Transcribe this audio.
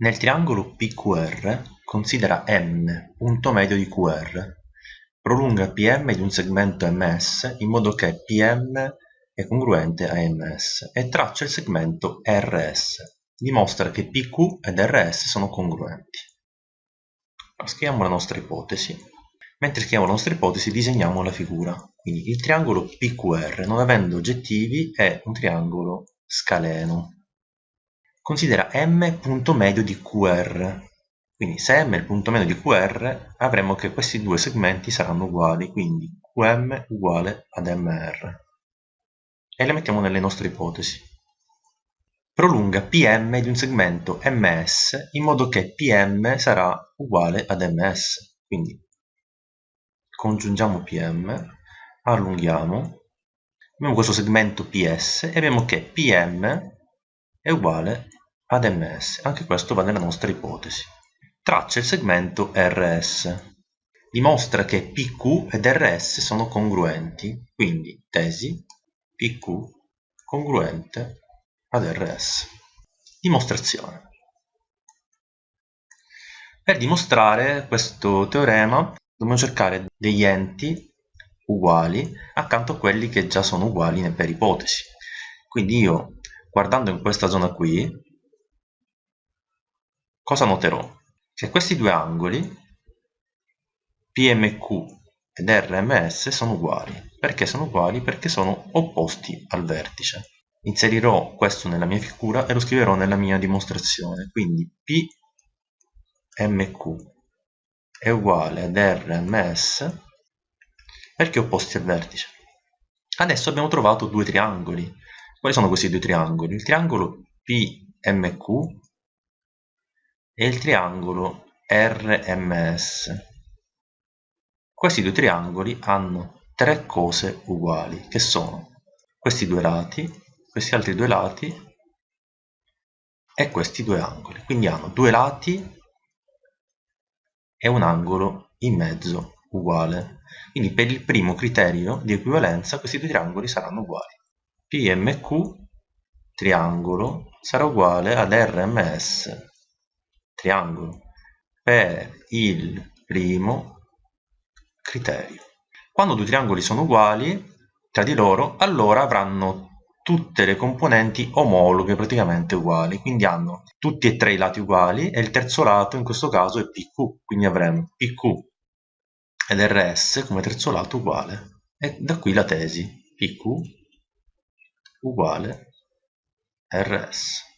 Nel triangolo PQR considera M punto medio di QR, prolunga PM di un segmento MS in modo che PM è congruente a MS e traccia il segmento RS. Dimostra che PQ ed RS sono congruenti. Scriviamo la nostra ipotesi. Mentre scriviamo la nostra ipotesi disegniamo la figura. Quindi il triangolo PQR, non avendo oggettivi, è un triangolo scaleno considera m punto medio di QR. Quindi se m è il punto medio di QR avremo che questi due segmenti saranno uguali, quindi qm uguale ad mr. E le mettiamo nelle nostre ipotesi. Prolunga pm di un segmento ms in modo che pm sarà uguale ad ms. Quindi congiungiamo pm, allunghiamo, abbiamo questo segmento ps e abbiamo che pm è uguale ad ms. Anche questo va nella nostra ipotesi. Traccia il segmento RS. Dimostra che PQ ed RS sono congruenti, quindi tesi PQ congruente ad RS. Dimostrazione. Per dimostrare questo teorema dobbiamo cercare degli enti uguali accanto a quelli che già sono uguali per ipotesi. Quindi io guardando in questa zona qui, cosa noterò? Che questi due angoli, PMQ ed RMS, sono uguali. Perché sono uguali? Perché sono opposti al vertice. Inserirò questo nella mia figura e lo scriverò nella mia dimostrazione. Quindi PMQ è uguale ad RMS perché opposti al vertice. Adesso abbiamo trovato due triangoli quali sono questi due triangoli? Il triangolo PMQ e il triangolo RMS. Questi due triangoli hanno tre cose uguali, che sono questi due lati, questi altri due lati e questi due angoli. Quindi hanno due lati e un angolo in mezzo uguale. Quindi per il primo criterio di equivalenza questi due triangoli saranno uguali. PMQ triangolo sarà uguale ad RMS triangolo. Per il primo criterio. Quando due triangoli sono uguali tra di loro, allora avranno tutte le componenti omologhe praticamente uguali, quindi hanno tutti e tre i lati uguali e il terzo lato in questo caso è PQ, quindi avremo PQ ed RS come terzo lato uguale. E da qui la tesi. PQ uguale rs